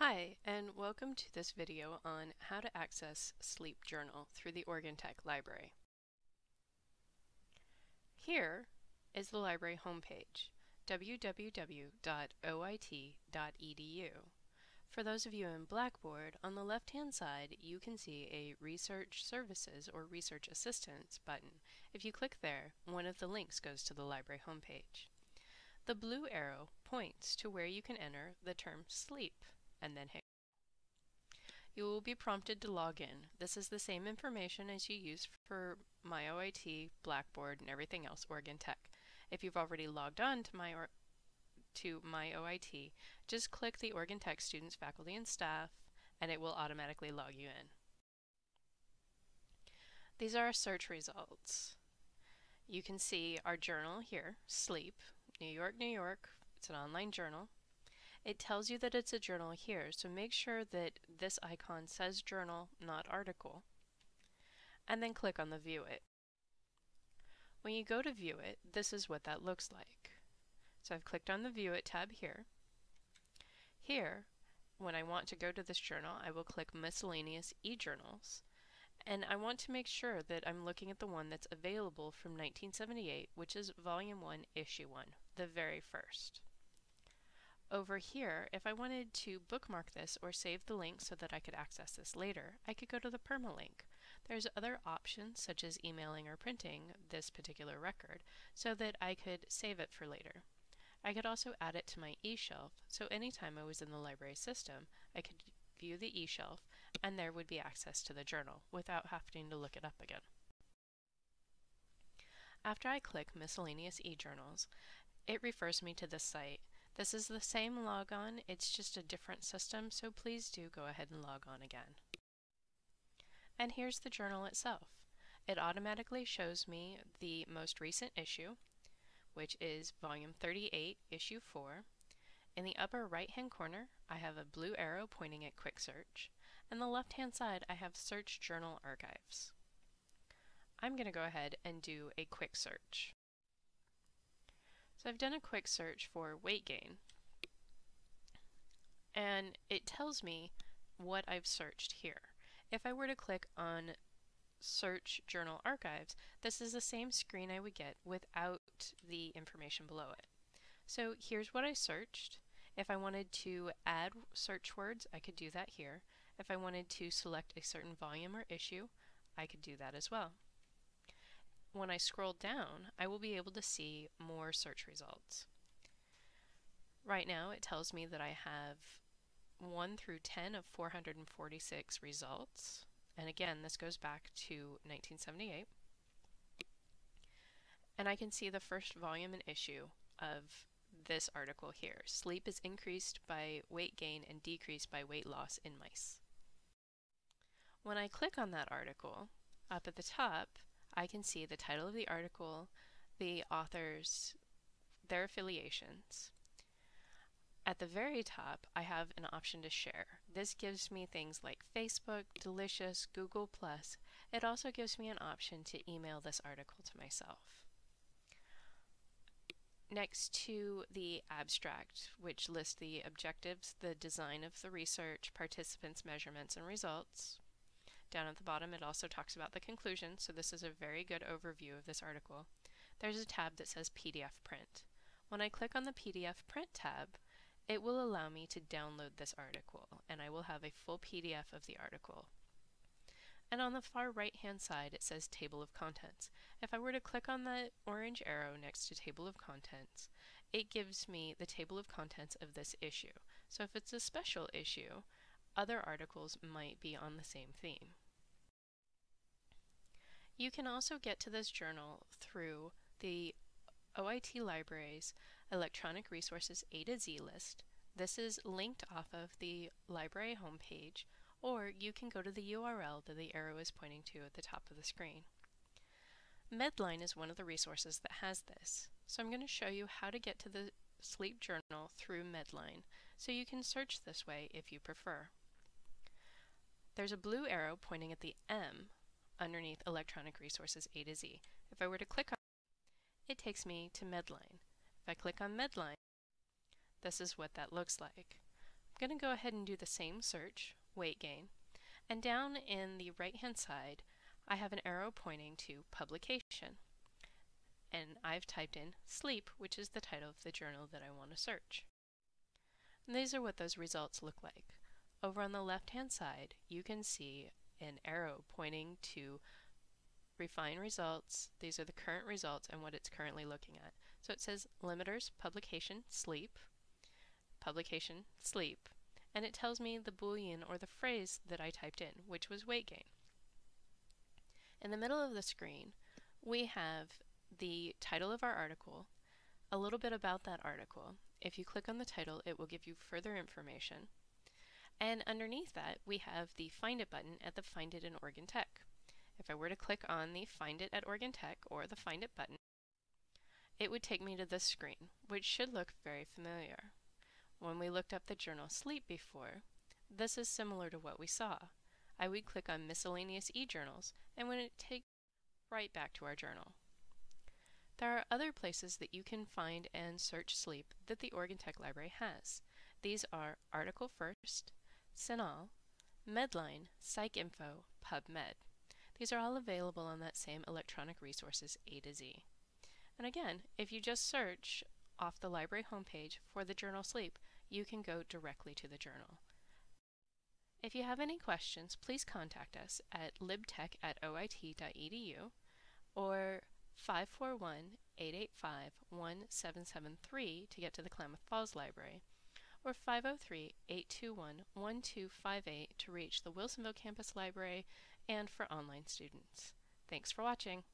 Hi, and welcome to this video on how to access Sleep Journal through the Oregon Tech Library. Here is the library homepage, www.oit.edu. For those of you in Blackboard, on the left-hand side you can see a Research Services or Research Assistance button. If you click there, one of the links goes to the library homepage. The blue arrow points to where you can enter the term sleep and then hit. You will be prompted to log in. This is the same information as you use for MyOIT, Blackboard, and everything else Oregon Tech. If you've already logged on to my to MyOIT, just click the Oregon Tech students, faculty, and staff, and it will automatically log you in. These are our search results. You can see our journal here, Sleep, New York, New York. It's an online journal. It tells you that it's a journal here, so make sure that this icon says journal, not article, and then click on the view it. When you go to view it, this is what that looks like. So I've clicked on the View It tab here. Here, when I want to go to this journal, I will click Miscellaneous e-journals, and I want to make sure that I'm looking at the one that's available from 1978, which is Volume 1, Issue 1, the very first. Over here, if I wanted to bookmark this or save the link so that I could access this later, I could go to the permalink. There's other options such as emailing or printing this particular record so that I could save it for later. I could also add it to my eShelf, so anytime I was in the library system, I could view the eShelf and there would be access to the journal without having to look it up again. After I click Miscellaneous eJournals, it refers me to this site. This is the same logon, it's just a different system, so please do go ahead and log on again. And here's the journal itself. It automatically shows me the most recent issue, which is volume 38, issue 4. In the upper right hand corner, I have a blue arrow pointing at quick search, and the left hand side I have search journal archives. I'm going to go ahead and do a quick search. So I've done a quick search for weight gain, and it tells me what I've searched here. If I were to click on search journal archives, this is the same screen I would get without the information below it. So here's what I searched. If I wanted to add search words, I could do that here. If I wanted to select a certain volume or issue, I could do that as well. When I scroll down, I will be able to see more search results. Right now, it tells me that I have 1 through 10 of 446 results. And again, this goes back to 1978. And I can see the first volume and issue of this article here. Sleep is increased by weight gain and decreased by weight loss in mice. When I click on that article, up at the top, I can see the title of the article, the authors, their affiliations, at the very top, I have an option to share. This gives me things like Facebook, Delicious, Google+. It also gives me an option to email this article to myself. Next to the abstract, which lists the objectives, the design of the research, participants, measurements, and results. Down at the bottom, it also talks about the conclusion, so this is a very good overview of this article. There's a tab that says PDF print. When I click on the PDF print tab, it will allow me to download this article and I will have a full PDF of the article. And on the far right hand side it says table of contents. If I were to click on the orange arrow next to table of contents, it gives me the table of contents of this issue. So if it's a special issue, other articles might be on the same theme. You can also get to this journal through the OIT Libraries Electronic Resources A to Z list. This is linked off of the library homepage, or you can go to the URL that the arrow is pointing to at the top of the screen. Medline is one of the resources that has this. So I'm going to show you how to get to the sleep journal through Medline, so you can search this way if you prefer. There's a blue arrow pointing at the M underneath Electronic Resources A to Z. If I were to click on it takes me to Medline. If I click on Medline, this is what that looks like. I'm going to go ahead and do the same search, weight gain, and down in the right hand side I have an arrow pointing to publication. And I've typed in sleep, which is the title of the journal that I want to search. And these are what those results look like. Over on the left hand side, you can see an arrow pointing to refine results. These are the current results and what it's currently looking at. So it says limiters, publication, sleep, publication, sleep, and it tells me the boolean or the phrase that I typed in, which was weight gain. In the middle of the screen, we have the title of our article, a little bit about that article. If you click on the title, it will give you further information. And underneath that, we have the Find It button at the Find It in Oregon Tech. If I were to click on the Find It at Oregon Tech or the Find It button, it would take me to this screen, which should look very familiar. When we looked up the journal Sleep before, this is similar to what we saw. I would click on Miscellaneous e-journals and when it take right back to our journal. There are other places that you can find and search sleep that the Oregon Tech Library has. These are Article First, CINAHL, Medline, PsycInfo, PubMed. These are all available on that same electronic resources A to Z. And again, if you just search off the library homepage for the journal Sleep, you can go directly to the journal. If you have any questions, please contact us at libtech at oit.edu or 541-885-1773 to get to the Klamath Falls Library, or 503-821-1258 to reach the Wilsonville Campus Library and for online students. Thanks for watching.